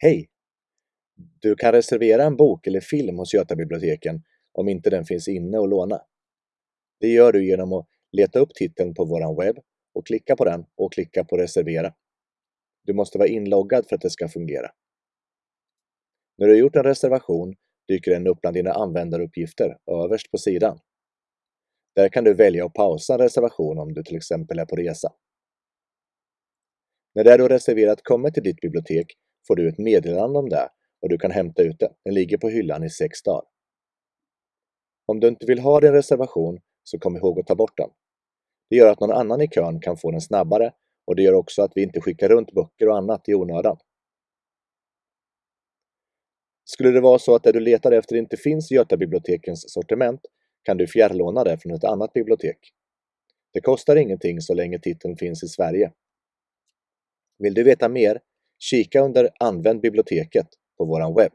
Hej! Du kan reservera en bok eller film hos Götabiblioteken om inte den finns inne och låna. Det gör du genom att leta upp titeln på vår webb och klicka på den och klicka på reservera. Du måste vara inloggad för att det ska fungera. När du har gjort en reservation dyker den upp bland dina användaruppgifter överst på sidan. Där kan du välja att pausa en reservation om du till exempel är på resa. När det du har reserverat kommer till ditt bibliotek får du ett meddelande om det och du kan hämta ut det. Den ligger på hyllan i sex dagar. Om du inte vill ha din reservation så kom ihåg att ta bort den. Det gör att någon annan i kön kan få den snabbare och det gör också att vi inte skickar runt böcker och annat i onödan. Skulle det vara så att det du letar efter inte finns i Götabibliotekens sortiment kan du fjärrlåna det från ett annat bibliotek. Det kostar ingenting så länge titeln finns i Sverige. Vill du veta mer? Kika under Använd biblioteket på vår webb.